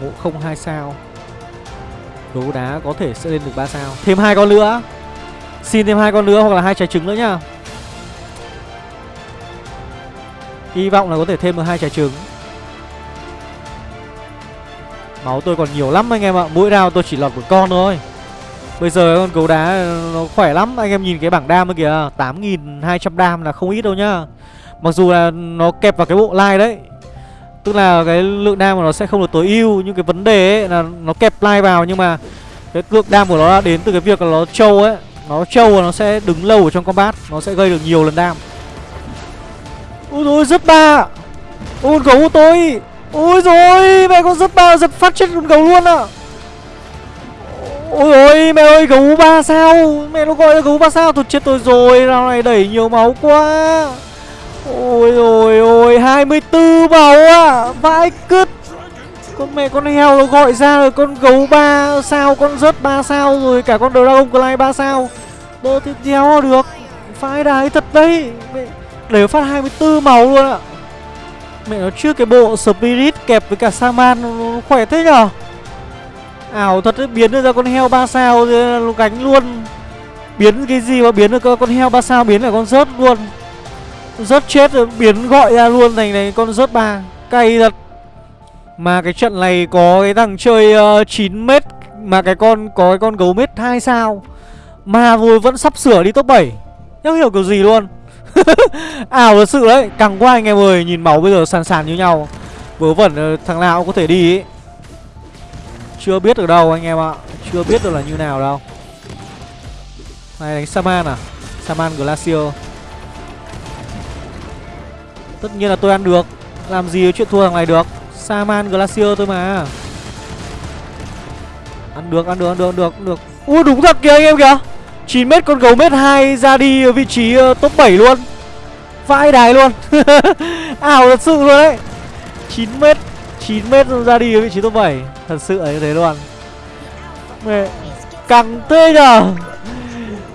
Ngộ không hai sao. Gấu đá có thể sẽ lên được 3 sao. Thêm hai con nữa. Xin thêm hai con nữa hoặc là hai trái trứng nữa nhá. Hy vọng là có thể thêm được hai trái trứng. Máu tôi còn nhiều lắm anh em ạ. Mỗi round tôi chỉ lọt một con thôi. Bây giờ con gấu đá ờ, nó khỏe lắm. Anh em nhìn cái bảng đam kìa 8.200 đam là không ít đâu nhá. Mặc dù là nó kẹp vào cái bộ like đấy, Tức là cái lượng đam của nó sẽ không được tối ưu, Nhưng cái vấn đề ấy là nó kẹp like vào, Nhưng mà cái lượng đam của nó là đến từ cái việc là nó trâu ấy. Nó trâu và nó sẽ đứng lâu ở trong combat, Nó sẽ gây được nhiều lần đam. Ôi dồi rất ba. Ôi gấu của tôi. Ôi rồi mẹ con rất ba, giật phát chết con gấu luôn ạ. à. Ôi ôi, mẹ ơi, gấu ba sao? Mẹ nó gọi là gấu ba sao Tôi chết tôi rồi. Rao này, đẩy nhiều máu quá. Ôi ôi ôi 24 máu à Vãi cứt. Con mẹ con heo nó gọi ra rồi Con gấu ba sao, Con rớt ba sao rồi, Cả con Dragon Clay ba sao. Bơ tiếp theo được. Phải đái thật đấy. Để phát 24 máu luôn ạ. Mẹ nó trước cái bộ Spirit kẹp với cả Saman, nó khỏe thế nhở? Ảo thật đấy, biến ra con heo ba sao gánh luôn. Biến cái gì mà biến được con heo ba sao biến là con rớt luôn. Rớt chết rồi biến gọi ra luôn thành này con rớt ba. Cay thật. Mà cái trận này có cái thằng chơi ờ, uh, 9m Mà cái con có cái con gấu mét 2 sao. Mà rồi vẫn sắp sửa đi top 7 Không hiểu kiểu gì luôn. Ảo thật sự đấy Càng qua anh em ơi Nhìn máu bây giờ sàn sàn như nhau. Vớ vẩn ờ, thằng nào cũng có thể đi ấy. Chưa biết được đâu anh em ạ. Chưa biết được là như nào đâu. Này đánh Saman à? Saman Glacier. Tất nhiên là tôi ăn được. Làm gì chuyện thua thằng này được? Saman Glacier thôi mà. Ăn được, ăn được, ăn được, ăn được, ăn được. Ui đúng thật kìa anh em kìa. 9m con gấu mét 2 ra đi ở vị trí ờ, top 7 luôn. Vãi đài luôn. Ảo thật sự luôn đấy. 9m 9m ra đi ở vị trí top 7 Thật sự là như thế luôn. Mẹ Căng thế nhở?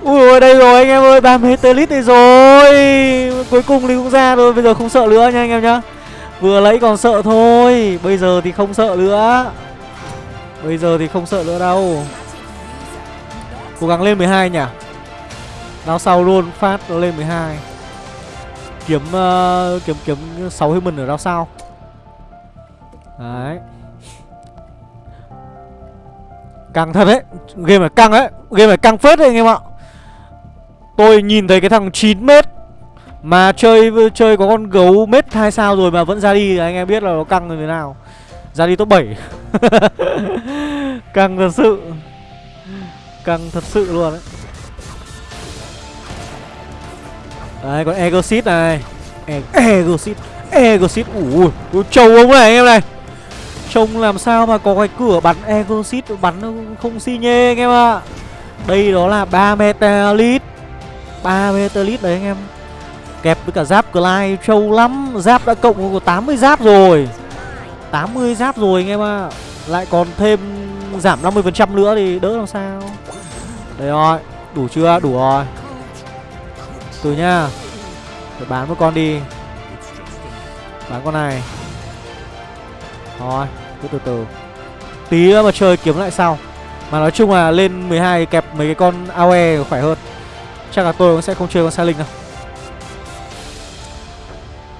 Ui ôi đây rồi anh em ơi 30 telit đây rồi. Cuối cùng thì cũng ra rồi Bây giờ không sợ nữa nha anh em nhá. Vừa lấy còn sợ thôi Bây giờ thì không sợ nữa. Bây giờ thì không sợ nữa đâu. Cố gắng lên 12 nhỉ? Nào sau luôn phát nó lên 12 Kiếm uh, kiếm kiếm 6 human ở đao sau. Đấy. Căng thật đấy. Game này căng đấy. Game này căng phết đấy, anh em ạ. Tôi nhìn thấy cái thằng 9m Mà chơi chơi có con gấu mét 2 sao rồi mà vẫn ra đi, Anh em biết là nó căng như thế nào. Ra đi top 7 Căng thật sự. Căng thật sự luôn đấy. Đấy, còn Egosit này. E Egosit. Egosit. Ui, trâu ông này, anh em này. Trông làm sao mà có cái cửa bắn Egosit Bắn không xi nhê anh em ạ. À. Đây đó là 3 Metalit 3 Metalit đấy anh em. Kẹp với cả giáp Clyde trâu lắm. Giáp đã cộng có 80 giáp rồi. 80 giáp rồi anh em ạ. À. Lại còn thêm giảm 50% nữa thì đỡ làm sao. Đấy rồi, Đủ chưa? Đủ rồi. Từ nha. Phải bán một con đi. Bán con này. Thôi, Cứ từ từ. Tí nữa mà chơi kiếm lại sau. Mà nói chung là lên 12 kẹp mấy cái con AOE khỏe hơn. Chắc là tôi cũng sẽ không chơi con Sa Linh đâu.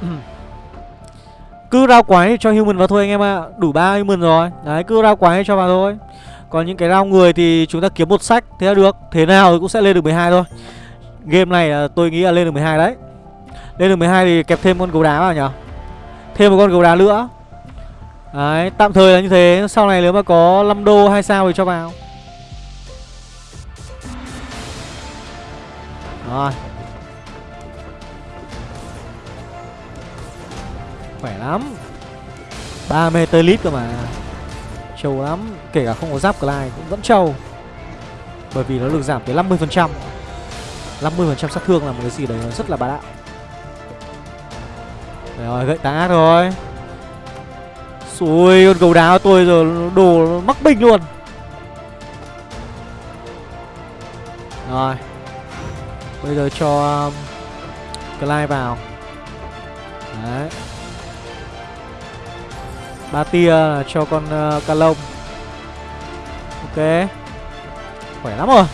Cứ rao quái cho human vào thôi anh em ạ. À. Đủ ba human rồi. Đấy, cứ rao quái cho vào thôi. Còn những cái rao người thì chúng ta kiếm một sách, Thế là được. Thế nào thì cũng sẽ lên được 12 thôi. Game này là tôi nghĩ là lên được 12 đấy. Lên được 12 thì kẹp thêm con gấu đá vào nhỉ Thêm một con gấu đá nữa. Đấy, tạm thời là như thế. Sau này nếu mà có 5 đô hay sao thì cho vào. Rồi. Khỏe lắm. 3 meter cơ mà. Trâu lắm. Kể cả không có giáp Clyde cũng vẫn trâu. Bởi vì nó được giảm tới 50% 50% sát thương là một cái gì đấy nó rất là bá đạo. Đấy rồi, gậy tá rồi. Xui con gấu đá của tôi giờ đồ mắc bình luôn. Rồi Bây giờ cho um, Clyde vào. Đấy. Ba tia cho con uh, ca lông. Ok. Khỏe lắm rồi.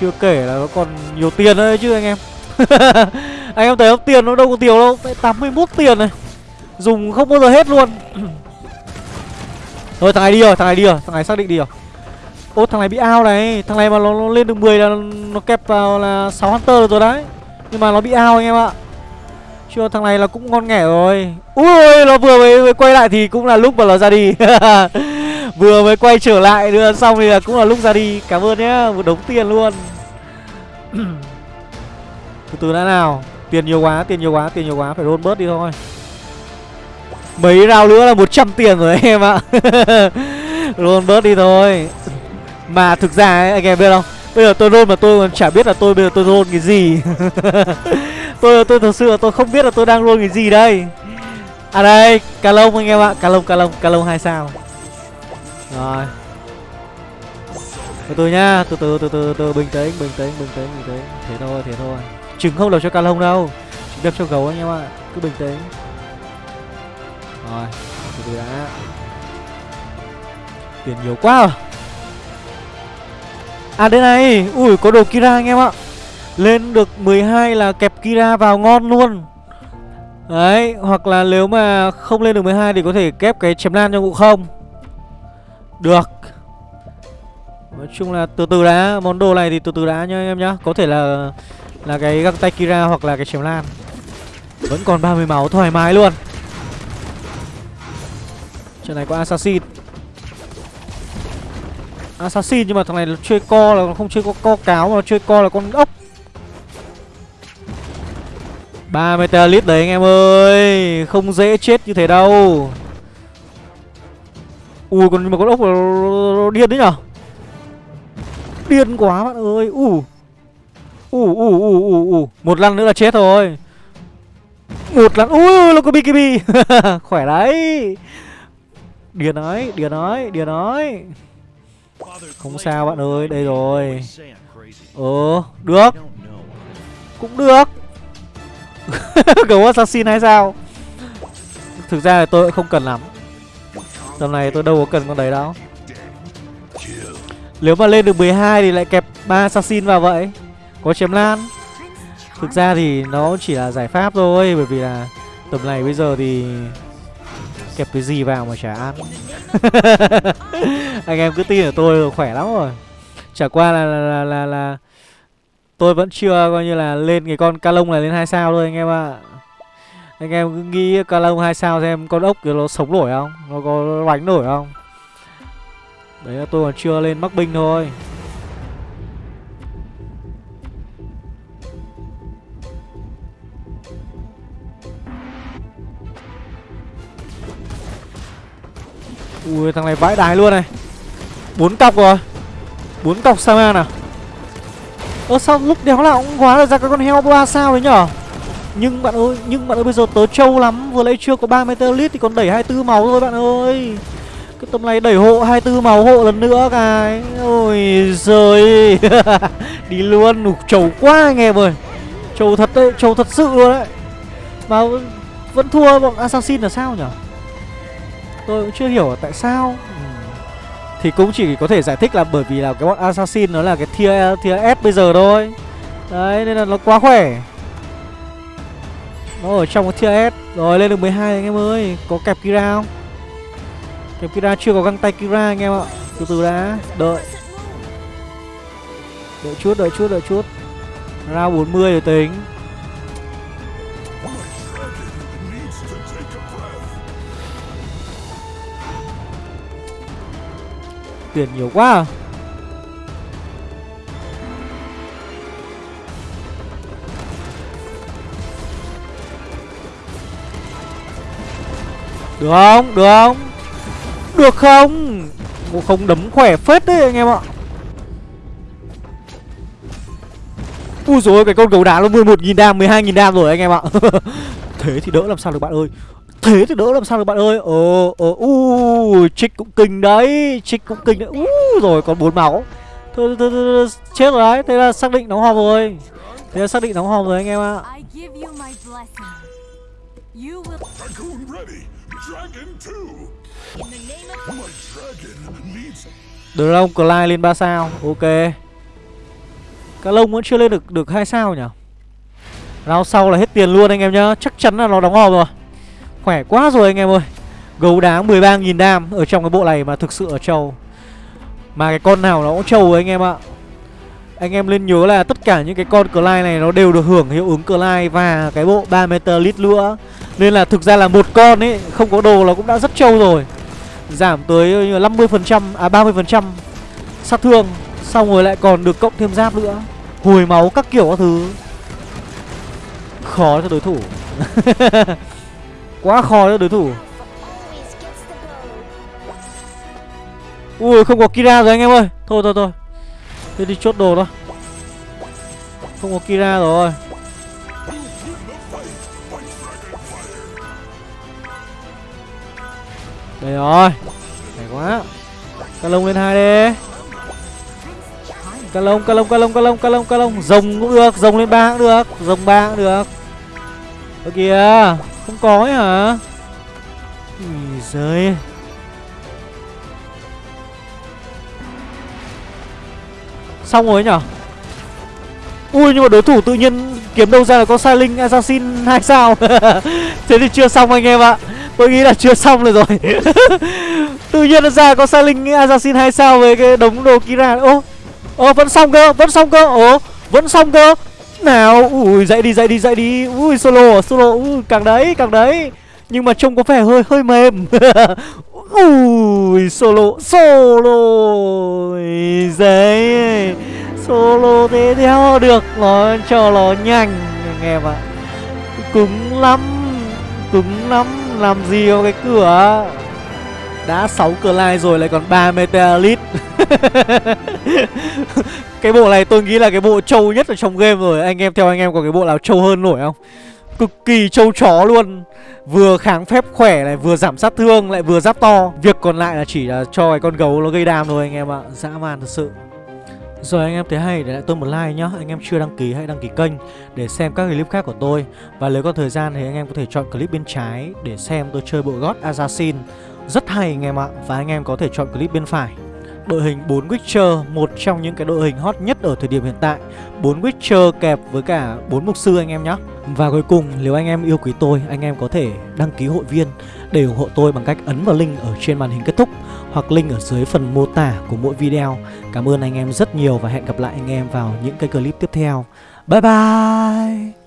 Chưa kể là nó còn nhiều tiền đấy chứ anh em. Anh em thấy không? Tiền nó đâu có nhiều đâu. 81 tiền này dùng không bao giờ hết luôn. Rồi thằng này đi rồi thằng này đi rồi thằng này xác định đi rồi. Ô thằng này bị ao này Thằng này mà nó, nó lên được 10 là nó kẹp vào là 6 Hunter rồi đấy. Nhưng mà nó bị ao anh em ạ. Chưa thằng này là cũng ngon nghẻ rồi. Ui nó vừa mới, mới quay lại thì cũng là lúc mà nó ra đi. Vừa mới quay trở lại đưa xong thì là cũng là lúc ra đi. Cảm ơn nhé Một đống tiền luôn. Từ từ đã nào. Tiền nhiều quá, tiền nhiều quá, tiền nhiều quá Phải roll bớt đi thôi. Mấy rau nữa là 100 tiền rồi em ạ. Roll bớt đi thôi. Mà thực ra ấy, anh em biết không? Bây giờ tôi roll mà tôi còn chả biết là tôi bây giờ tôi roll cái gì. Tôi tôi thật sự là tôi không biết là tôi đang roll cái gì đây. À đây, cà lông anh em ạ. Cà lông, cà lông, cà lông hai sao. Rồi. Từ từ nhá, từ từ, từ từ, từ bình tĩnh, bình tĩnh, bình tĩnh, bình tĩnh. Thế thôi, thế thôi. Trứng không đập cho cà lông đâu. Trứng đập cho gấu anh em ạ. Cứ bình tĩnh. Rồi, từ từ đã. Tiền nhiều quá à? À đây này. Ui có đồ Kira anh em ạ. Lên được 12 là kẹp Kira vào ngon luôn. Đấy Hoặc là nếu mà không lên được 12 Thì có thể kép cái chém lan cho ngụ không? Được. Nói chung là từ từ đã. Món đồ này thì từ từ đã nhá anh em nhá. Có thể là Là cái găng tay Kira hoặc là cái chém lan Vẫn còn 30 máu thoải mái luôn. Trận này có Assassin. Assassin nhưng mà thằng này nó chơi co là không chơi co, co cáo mà chơi co là con ốc. 3 Metalist đấy anh em ơi Không dễ chết như thế đâu. Ui còn nhưng mà con ốc nó điên đấy nhở? Điên quá bạn ơi Ui Ui ui ui ui ui Một lần nữa là chết rồi. Một lần Ui nó có BKB Khỏe đấy. Điền nói Điền nói Điền nói. Không sao bạn ơi, đây rồi. Ờ, được. Cũng được. Gấu assassin hay sao? Thực ra là tôi không cần lắm. Tầm này tôi đâu có cần con đấy đâu. Nếu mà lên được 12 thì lại kẹp ba assassin vào vậy. Có chém lan. Thực ra thì nó chỉ là giải pháp thôi Bởi vì là tầm này bây giờ thì Kẹp cái gì vào mà chả ăn. Anh em cứ tin ở tôi khỏe lắm rồi. Chả qua là là, là là là Tôi vẫn chưa coi như là lên cái con ca lông này lên hai sao thôi anh em ạ. Anh em cứ nghĩ ca lông hai sao xem con ốc kia nó sống nổi không? Nó có bánh nổi không? Đấy là tôi còn chưa lên mắc binh thôi. Ui thằng này vãi đái luôn này. Bốn cọc rồi. Bốn cọc Saman à? Ơ sao lúc đéo nào cũng hóa ra cái con heo ba sao đấy nhở? Nhưng bạn ơi Nhưng bạn ơi bây giờ tớ trâu lắm. Vừa lấy chưa có 30 lít thì còn đẩy 24 máu thôi bạn ơi. Cái tầm này đẩy hộ 24 máu hộ lần nữa cái. Ôi giời. Đi luôn Ủa, Trầu quá anh em ơi. Trầu thật đấy Trầu thật sự luôn đấy. Mà vẫn thua bọn Assassin là sao nhở? Tôi cũng chưa hiểu tại sao. Ừ. Thì cũng chỉ có thể giải thích là bởi vì là cái bọn Assassin nó là cái tier, tier S bây giờ thôi. Đấy nên là nó quá khỏe. Nó ở trong cái tier S. Rồi lên được 12 anh em ơi. Có kẹp Kira không? Kẹp Kira chưa có găng tay Kira anh em ạ. Từ từ đã. Đợi. Đợi chút đợi chút đợi chút. Ra 40 rồi tính. Tiền nhiều quá à. Được không? Được không? Được không? Ngộ không đấm khỏe phết đấy anh em ạ Ui dồi ôi, cái con gấu đá nó 11.000 đam, 12.000 đam rồi anh em ạ Thế thì đỡ làm sao được bạn ơi Thế thì đỡ làm sao được bạn ơi? Ờ ờ u Trích cũng kinh đấy Trích cũng kinh đấy. U rồi còn bốn máu. Thôi, thôi, thôi, chết rồi đấy. Thế là xác định đóng hòm rồi. Thế là xác định đóng hòm rồi anh em ạ. Dragon Clyde lên 3 sao. Ok. Cá lông vẫn chưa lên được được hai sao nhỉ? Round sau là hết tiền luôn anh em nhá. Chắc chắn là nó đóng hòm rồi Khỏe quá rồi anh em ơi. Gấu đá 13.000 đam Ở trong cái bộ này mà thực sự ở trâu. Mà cái con nào nó cũng trâu anh em ạ. Anh em nên nhớ là tất cả những cái con Clyde này Nó đều được hưởng hiệu ứng Clyde Và cái bộ 3 meter lít nữa Nên là thực ra là một con ấy, Không có đồ nó cũng đã rất trâu rồi. Giảm tới 50% À 30% sát thương, Xong rồi lại còn được cộng thêm giáp nữa. Hồi máu các kiểu các thứ. Khó cho đối thủ. Quá khó cho đối thủ. Ui không có Kira rồi anh em ơi. Thôi thôi thôi. Thế đi chốt đồ thôi Không có Kira rồi. Đây rồi. Hay quá. Ca lông lên hai đi. Ca lông, ca lông, ca lông, ca lông, ca lông, ca lông. Rồng cũng được, rồng lên ba cũng được Rồng ba cũng được. Ở kìa. Không có ấy hả? Ui giời. Xong rồi nhở? Ui, nhưng mà đối thủ tự nhiên kiếm đâu ra là con Sai Linh Assassin 2 sao? Thế thì chưa xong anh em ạ. Tôi nghĩ là chưa xong rồi rồi. Tự nhiên nó ra có Sai Linh Assassin 2 sao với cái đống đồ Kira Ô Ô, vẫn xong cơ, Vẫn xong cơ. Ồ, Vẫn xong cơ. Nào? Ui, dậy đi dậy đi dậy đi. Ui, solo solo. Ui, càng đấy càng đấy. Nhưng mà trông có vẻ hơi hơi mềm. Ui, solo Solo. Dậy Solo thế theo được. Nó cho nó nhanh, Anh em ạ. Cứng lắm Cứng lắm. Làm gì có cái cửa? Đã 6 cửa lai rồi, lại còn 3 meteorit Cái bộ này tôi nghĩ là cái bộ trâu nhất ở trong game rồi. Anh em theo anh em có cái bộ nào trâu hơn nổi không? Cực kỳ trâu chó luôn. Vừa kháng phép khỏe này Vừa giảm sát thương lại vừa giáp to. Việc còn lại là chỉ là cho cái con gấu nó gây đam thôi anh em ạ. Dã man thật sự. Rồi anh em thấy hay, để lại tôi một like nhá. Anh em chưa đăng ký hãy đăng ký kênh Để xem các clip khác của tôi. Và nếu có thời gian thì anh em có thể chọn clip bên trái Để xem tôi chơi bộ God Assassin. Rất hay anh em ạ. Và anh em có thể chọn clip bên phải. Đội hình 4 Witcher, một trong những cái đội hình hot nhất ở thời điểm hiện tại. 4 Witcher kẹp với cả 4 Mục Sư anh em nhé Và cuối cùng nếu anh em yêu quý tôi, anh em có thể đăng ký hội viên Để ủng hộ tôi bằng cách ấn vào link ở trên màn hình kết thúc Hoặc link ở dưới phần mô tả của mỗi video. Cảm ơn anh em rất nhiều và hẹn gặp lại anh em vào những cái clip tiếp theo. Bye bye!